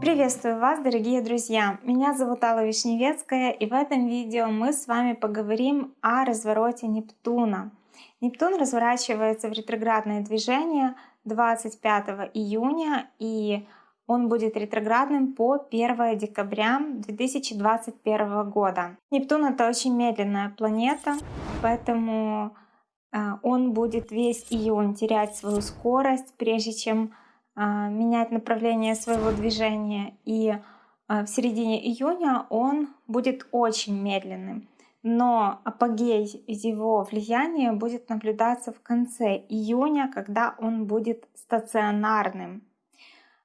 Приветствую вас, дорогие друзья! Меня зовут Алла Вишневецкая, и в этом видео мы с вами поговорим о развороте Нептуна. Нептун разворачивается в ретроградное движение 25 июня, и он будет ретроградным по 1 декабря 2021 года. Нептун это очень медленная планета, поэтому он будет весь июнь терять свою скорость, прежде чем э, менять направление своего движения. И э, в середине июня он будет очень медленным. Но апогей его влияния будет наблюдаться в конце июня, когда он будет стационарным.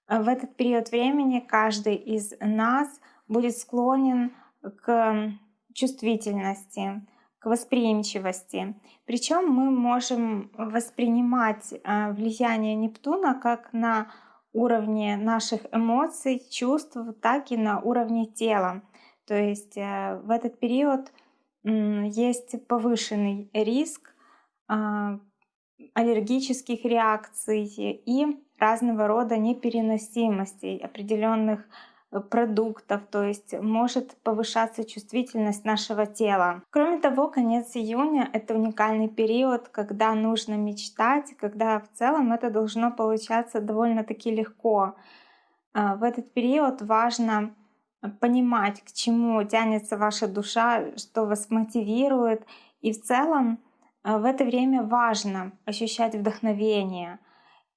В этот период времени каждый из нас будет склонен к чувствительности, восприимчивости. Причем мы можем воспринимать э, влияние Нептуна как на уровне наших эмоций, чувств, так и на уровне тела. То есть э, в этот период есть повышенный риск а, аллергических реакций и разного рода непереносимостей определенных продуктов, то есть может повышаться чувствительность нашего тела. Кроме того, конец июня — это уникальный период, когда нужно мечтать, когда в целом это должно получаться довольно-таки легко. А, в этот период важно понимать, к чему тянется ваша душа, что вас мотивирует. И в целом э, в это время важно ощущать вдохновение.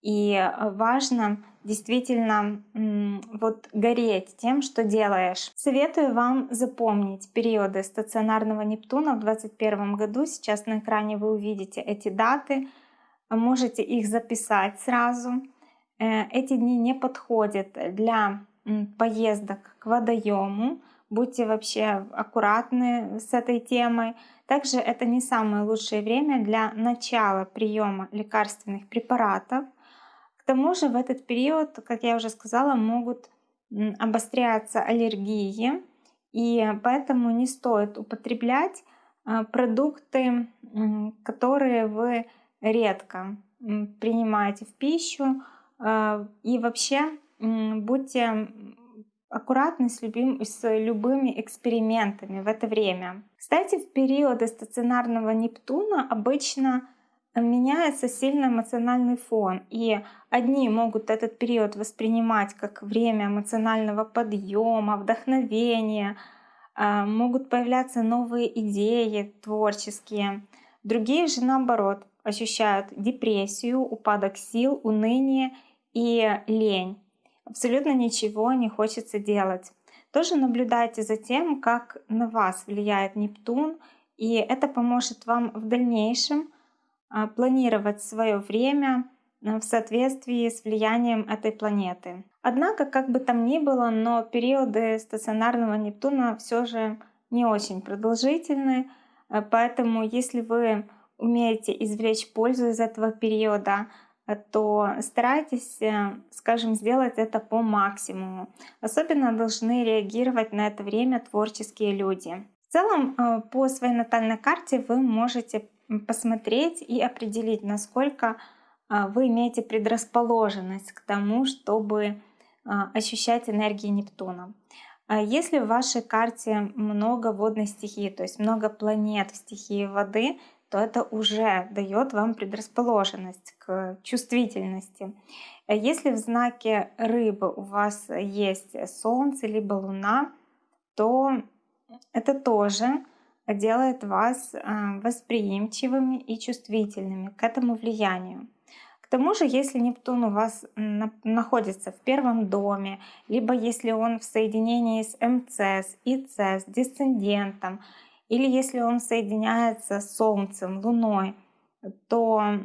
И э, важно действительно вот гореть тем, что делаешь. Советую вам запомнить периоды стационарного Нептуна в 2021 году. Сейчас на экране вы увидите эти даты. Можете их записать сразу. Э, эти дни не подходят для поездок к водоему. Будьте вообще аккуратны с этой темой. Также это не самое лучшее время для начала приема лекарственных препаратов. Тому же в этот период, как я уже сказала, могут обостряться аллергии, и поэтому не стоит употреблять а, продукты, которые вы редко принимаете в пищу. А, и вообще будьте аккуратны с, любим, с любыми экспериментами в это время. Кстати, в периоды стационарного Нептуна обычно меняется сильно эмоциональный фон. И одни могут этот период воспринимать как время эмоционального подъема, вдохновения, а, могут появляться новые идеи творческие. Другие же наоборот ощущают депрессию, упадок сил, уныние и лень абсолютно ничего не хочется делать. Тоже наблюдайте за тем, как на вас влияет Нептун, и это поможет вам в дальнейшем планировать свое время а, в соответствии с влиянием этой планеты. Однако, как бы там ни было, но периоды стационарного Нептуна все же не очень продолжительны, а, поэтому если вы умеете извлечь пользу из этого периода, то старайтесь, э, скажем, сделать это по максимуму. Особенно должны реагировать на это время творческие люди. В целом, э, по своей натальной карте вы можете посмотреть и определить, насколько э, вы имеете предрасположенность к тому, чтобы ощущать энергии Нептуна. Если в вашей карте много водной стихии, то есть много планет в стихии воды, то это уже дает вам предрасположенность к чувствительности. Если в знаке рыбы у вас есть Солнце либо Луна, то это тоже делает вас а, восприимчивыми и чувствительными к этому влиянию. К тому же, если Нептун у вас находится в первом доме, либо если он в соединении с МЦС, ИЦ, с дисцендентом, или если он соединяется с Солнцем, Луной, то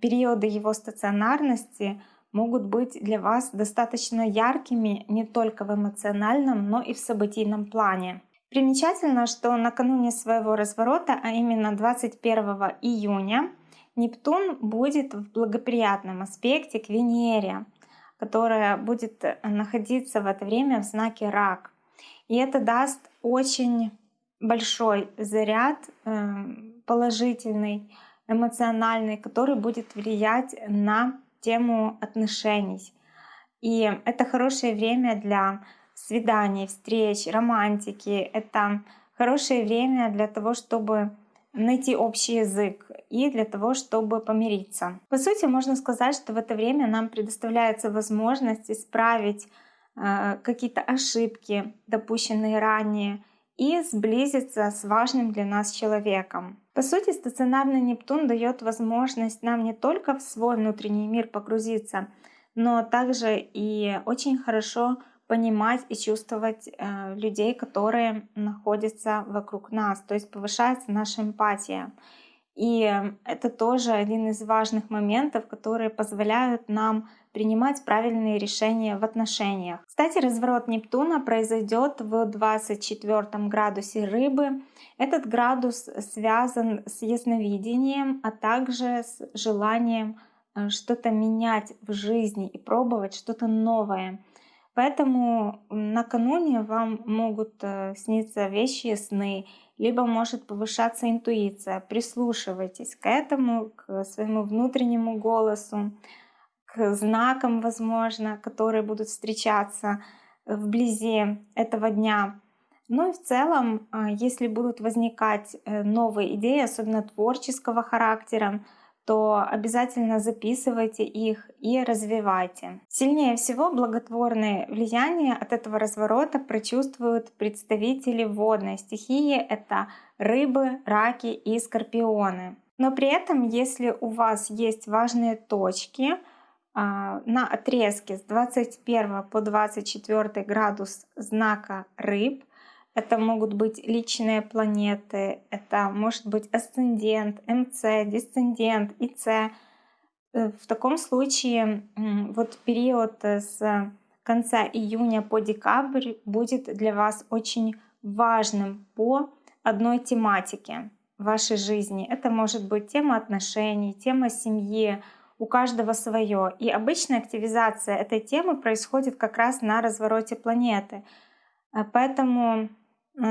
периоды его стационарности могут быть для вас достаточно яркими не только в эмоциональном, но и в событийном плане. Примечательно, что накануне своего разворота, а именно 21 июня, Нептун будет в благоприятном аспекте к Венере, которая будет находиться в это время в знаке Рак. И это даст очень большой заряд эм, положительный эмоциональный, который будет влиять на тему отношений. И это хорошее время для свиданий, встреч, романтики. Это хорошее время для того, чтобы найти общий язык и для того, чтобы помириться. По сути, можно сказать, что в это время нам предоставляется возможность исправить э, какие-то ошибки, допущенные ранее, и сблизиться с важным для нас человеком. По сути, стационарный Нептун дает возможность нам не только в свой внутренний мир погрузиться, но также и очень хорошо понимать и чувствовать э, людей, которые находятся вокруг нас. То есть повышается наша эмпатия. И это тоже один из важных моментов, которые позволяют нам принимать правильные решения в отношениях. Кстати, разворот Нептуна произойдет в 24 градусе рыбы. Этот градус связан с ясновидением, а также с желанием э, что-то менять в жизни и пробовать что-то новое. Поэтому накануне вам могут э, сниться вещи сны, либо может повышаться интуиция. Прислушивайтесь к этому, к своему внутреннему голосу, к знакам, возможно, которые будут встречаться вблизи этого дня. Ну и в целом, э, если будут возникать э, новые идеи, особенно творческого характера, то обязательно записывайте их и развивайте. Сильнее всего благотворное влияние от этого разворота прочувствуют представители водной стихии. Это рыбы, раки и скорпионы. Но при этом, если у вас есть важные точки а, на отрезке с 21 по 24 градус знака рыб, это могут быть личные планеты, это может быть асцендент, МЦ, дисцендент, ИЦ. Э, в таком случае вот период с конца июня по декабрь будет для вас очень важным по одной тематике вашей жизни. Это может быть тема отношений, тема семьи, у каждого свое. И обычная активизация этой темы происходит как раз на развороте планеты. Э, поэтому Э,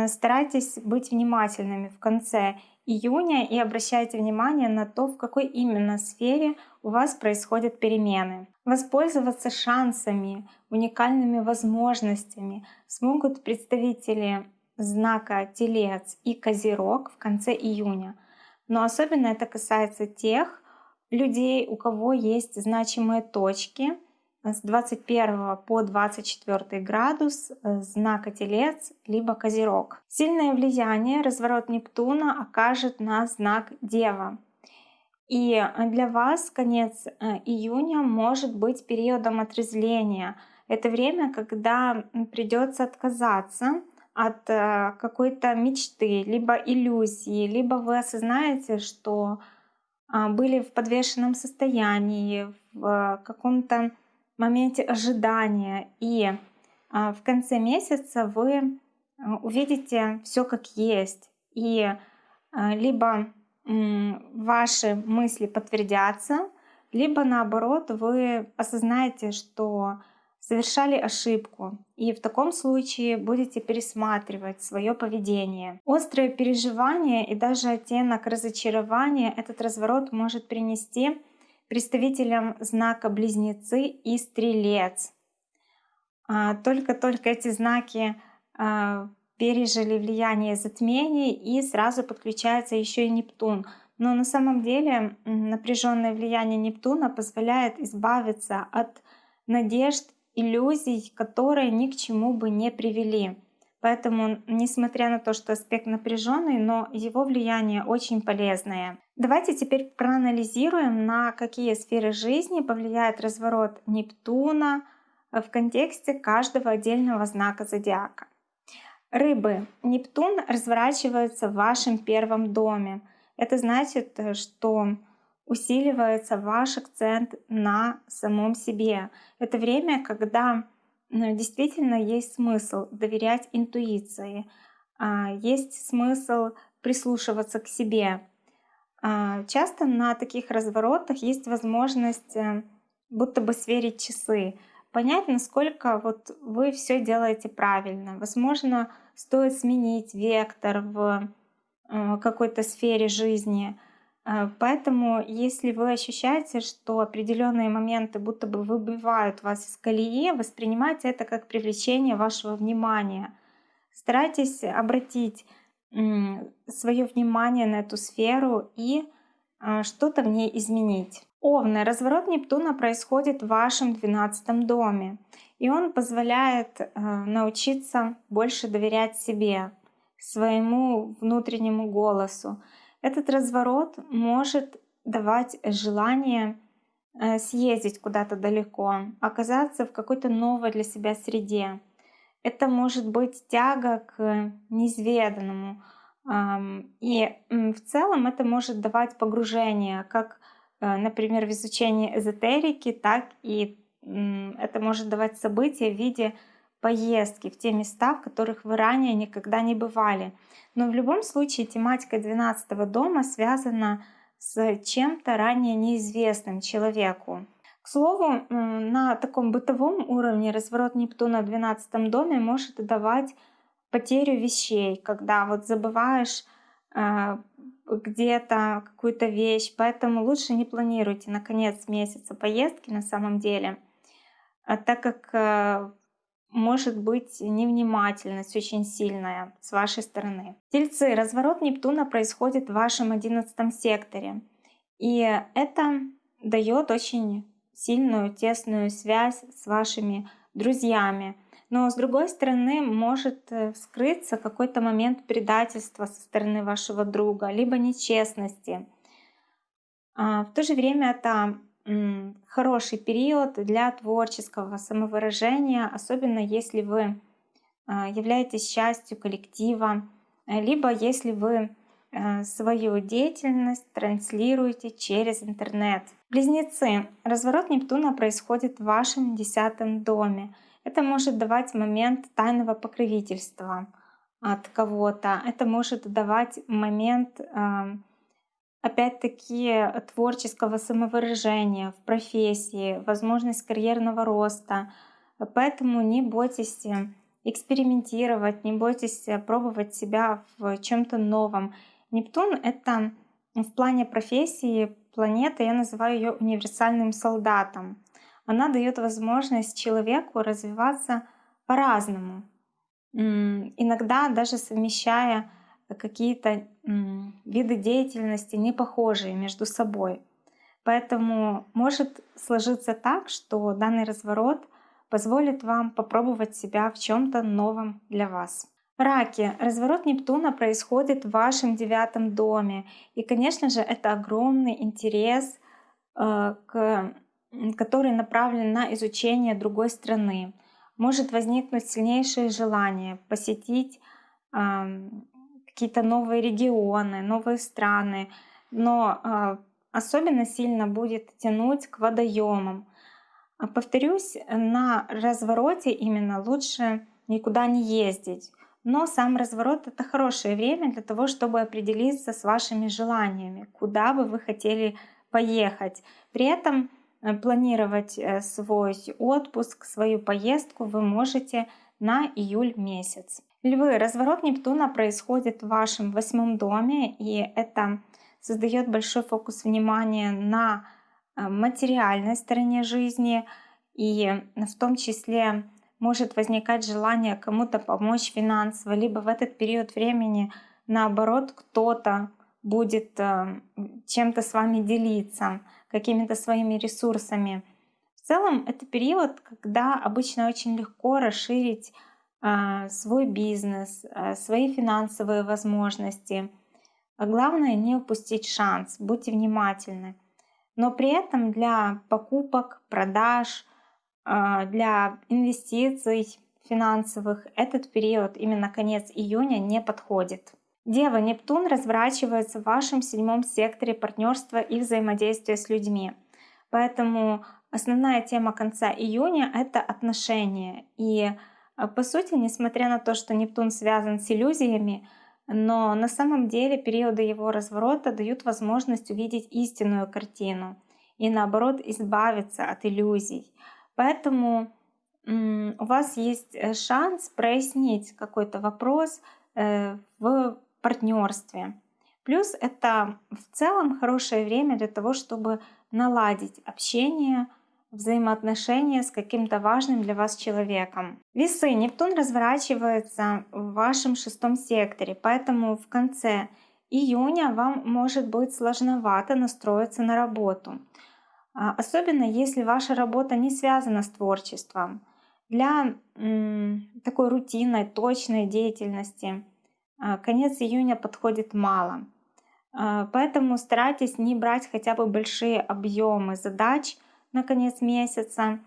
старайтесь быть внимательными в конце июня и обращайте внимание на то, в какой именно сфере у вас происходят перемены. Воспользоваться шансами, уникальными возможностями смогут представители знака Телец и Козерог в конце июня. Но особенно это касается тех людей, у кого есть значимые точки с 21 по 24 градус э, знака Телец либо Козерог. Сильное влияние разворот Нептуна окажет на знак Дева. И для вас конец э, июня может быть периодом отрезвления. Это время, когда придется отказаться от э, какой-то мечты, либо иллюзии, либо вы осознаете, что а, были в подвешенном состоянии, в каком-то моменте ожидания. И а, в конце месяца вы а, увидите все как есть. И а, либо ваши мысли подтвердятся, либо наоборот вы осознаете, что совершали ошибку, и в таком случае будете пересматривать свое поведение. Острое переживание и даже оттенок разочарования этот разворот может принести представителям знака Близнецы и Стрелец. А, только-только эти знаки а, пережили влияние затмений и сразу подключается еще и Нептун. Но на самом деле напряженное влияние Нептуна позволяет избавиться от надежд, иллюзий, которые ни к чему бы не привели. Поэтому, несмотря на то, что аспект напряженный, но его влияние очень полезное. Давайте теперь проанализируем, на какие сферы жизни повлияет разворот Нептуна в контексте каждого отдельного знака зодиака. Рыбы. Нептун разворачивается в вашем первом доме. Это значит, что усиливается ваш акцент на самом себе. Это время, когда действительно есть смысл доверять интуиции, а, есть смысл прислушиваться к себе. А, часто на таких разворотах есть возможность э, будто бы сверить часы, понять, насколько вот вы все делаете правильно. Возможно, стоит сменить вектор в э, какой-то сфере жизни. Э, поэтому, если вы ощущаете, что определенные моменты будто бы выбивают вас из колеи, воспринимайте это как привлечение вашего внимания. Старайтесь обратить свое внимание на эту сферу и э, что-то в ней изменить. Овны. Разворот Нептуна происходит в вашем 12 доме. И он позволяет э, научиться больше доверять себе, своему внутреннему голосу. Этот разворот может давать желание э, съездить куда-то далеко, оказаться в какой-то новой для себя среде. Это может быть тяга к неизведанному. И в целом это может давать погружение, как, э, например, в изучении эзотерики, так и это может давать события в виде поездки в те места, в которых вы ранее никогда не бывали. Но в любом случае тематика 12 дома связана с чем-то ранее неизвестным человеку. К слову, на таком бытовом уровне разворот Нептуна в 12 доме может давать потерю вещей, когда вот забываешь э, где-то какую-то вещь, поэтому лучше не планируйте на конец месяца поездки на самом деле, а так как э, может быть невнимательность очень сильная с вашей стороны. Тельцы, разворот Нептуна происходит в вашем одиннадцатом секторе. И это дает очень сильную, тесную связь с вашими друзьями. Но с другой стороны может э, вскрыться какой-то момент предательства со стороны вашего друга, либо нечестности. А в то же время это хороший период для творческого самовыражения, особенно если вы а, являетесь частью коллектива, либо если вы э, свою деятельность транслируете через интернет. Близнецы. Разворот Нептуна происходит в вашем десятом доме. Это может давать момент тайного покровительства от кого-то. Это может давать момент опять-таки творческого самовыражения в профессии, возможность карьерного роста. Поэтому не бойтесь э, экспериментировать, не бойтесь э, пробовать себя в чем-то новом. Нептун — это в плане профессии планета, я называю ее универсальным солдатом. Она дает возможность человеку развиваться по-разному, иногда даже совмещая какие-то виды деятельности не похожие между собой. Поэтому может сложиться так, что данный разворот позволит вам попробовать себя в чем-то новом для вас. Раки. Разворот Нептуна происходит в вашем девятом доме. И, конечно же, это огромный интерес, э, который направлен на изучение другой страны. Может возникнуть сильнейшее желание посетить какие-то новые регионы, новые страны, но а, особенно сильно будет тянуть к водоемам. А, повторюсь, на развороте именно лучше никуда не ездить. Но сам разворот — это хорошее время для того, чтобы определиться с вашими желаниями, куда бы вы хотели поехать. При этом э, планировать э, свой отпуск, свою поездку вы можете на июль месяц. Львы, разворот Нептуна происходит в вашем восьмом доме, и это создает большой фокус внимания на э, материальной стороне жизни, и в том числе может возникать желание кому-то помочь финансово, либо в этот период времени наоборот кто-то будет э, чем-то с вами делиться, какими-то своими ресурсами. В целом это период, когда обычно очень легко расширить свой бизнес, а, свои финансовые возможности. А главное не упустить шанс, будьте внимательны. Но при этом для покупок, продаж, для инвестиций финансовых этот период, именно конец июня, не подходит. Дева Нептун разворачивается в вашем седьмом секторе партнерства и взаимодействия с людьми. Поэтому основная тема конца июня — это отношения. И а, по сути, несмотря на то, что Нептун связан с иллюзиями, но на самом деле периоды его разворота дают возможность увидеть истинную картину и наоборот избавиться от иллюзий. Поэтому у вас есть э, шанс прояснить какой-то вопрос э, в партнерстве. Плюс это в целом хорошее время для того, чтобы наладить общение, взаимоотношения с каким-то важным для вас человеком. Весы. Нептун разворачивается в вашем шестом секторе, поэтому в конце июня вам может быть сложновато настроиться на работу. А, особенно если ваша работа не связана с творчеством. Для такой рутинной, точной деятельности а, конец июня подходит мало. А, поэтому старайтесь не брать хотя бы большие объемы задач на конец месяца,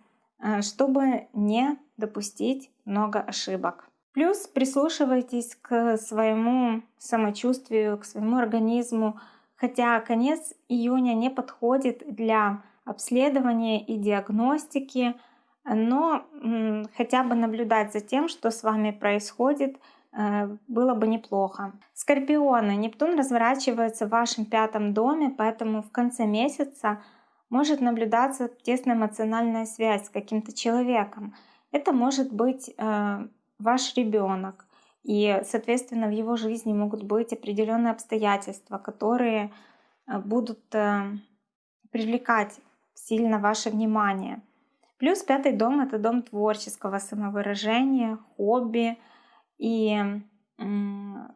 чтобы не допустить много ошибок. Плюс прислушивайтесь к своему самочувствию, к своему организму, хотя конец июня не подходит для обследования и диагностики, но хотя бы наблюдать за тем, что с вами происходит, э, было бы неплохо. Скорпионы. Нептун разворачивается в вашем пятом доме, поэтому в конце месяца может наблюдаться тесная эмоциональная связь с каким-то человеком. Это может быть э, ваш ребенок, и, соответственно, в его жизни могут быть определенные обстоятельства, которые э, будут привлекать сильно ваше внимание. Плюс пятый дом — это дом творческого самовыражения, хобби. И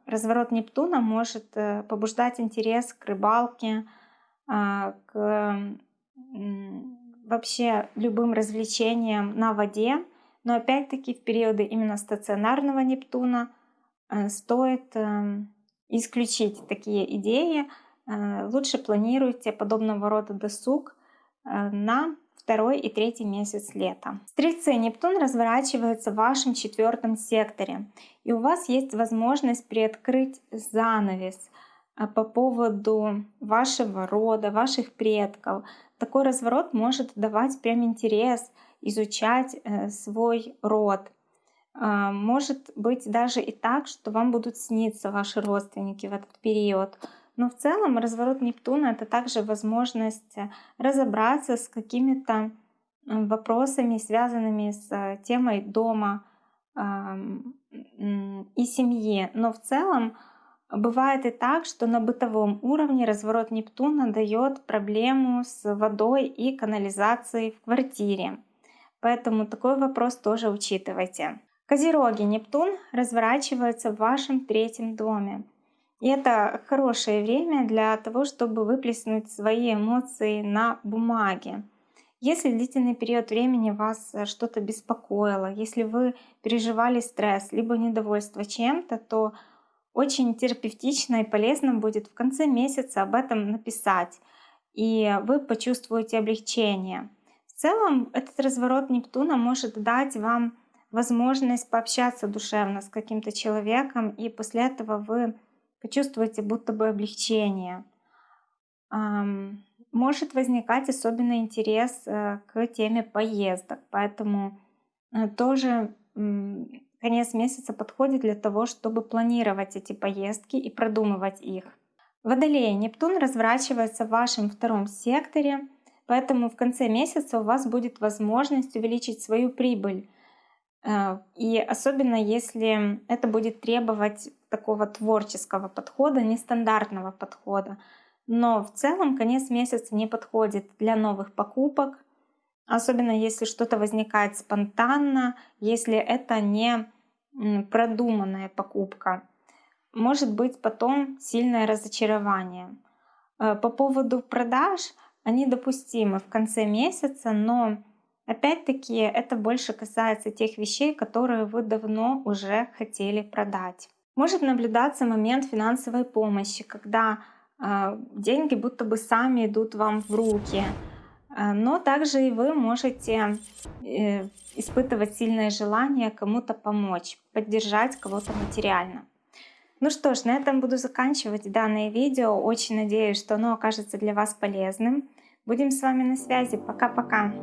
разворот Нептуна может э, побуждать интерес к рыбалке, к вообще любым развлечениям на воде. Но опять-таки в периоды именно стационарного Нептуна э, стоит эм, исключить такие идеи. Э, лучше планируйте подобного рода досуг на второй и третий месяц лета. Стрельцы, Нептун разворачивается в вашем четвертом секторе, и у вас есть возможность приоткрыть занавес по поводу вашего рода, ваших предков. Такой разворот может давать прям интерес изучать э, свой род. А, может быть даже и так, что вам будут сниться ваши родственники в этот период. Но в целом разворот Нептуна это также возможность э, разобраться с какими-то вопросами, связанными с э, темой дома и семьи. Но в целом бывает и так, что на бытовом уровне разворот Нептуна дает проблему с водой и канализацией в квартире. Поэтому такой вопрос тоже учитывайте. Козероги, Нептун разворачивается в вашем третьем доме. И это хорошее время для того, чтобы выплеснуть свои эмоции на бумаге. Если длительный период времени вас э, что-то беспокоило, если вы переживали стресс, либо недовольство чем-то, то очень терапевтично и полезно будет в конце месяца об этом написать, и вы почувствуете облегчение. В целом этот разворот Нептуна может дать вам возможность пообщаться душевно с каким-то человеком, и после этого вы почувствуете будто бы облегчение. Может возникать особенный интерес э, к теме поездок, поэтому э, тоже конец месяца подходит для того, чтобы планировать эти поездки и продумывать их. Водолея Нептун разворачивается в вашем втором секторе, поэтому в конце месяца у вас будет возможность увеличить свою прибыль. Э, и особенно если это будет требовать такого творческого подхода, нестандартного подхода. Но в целом конец месяца не подходит для новых покупок, особенно если что-то возникает спонтанно, если это не продуманная покупка. Может быть потом сильное разочарование. Э, по поводу продаж, они допустимы в конце месяца, но опять-таки это больше касается тех вещей, которые вы давно уже хотели продать. Может наблюдаться момент финансовой помощи, когда э, деньги будто бы сами идут вам в руки. Э, но также и вы можете э, испытывать сильное желание кому-то помочь, поддержать кого-то материально. Ну что ж, на этом буду заканчивать данное видео. Очень надеюсь, что оно окажется для вас полезным. Будем с вами на связи. Пока-пока.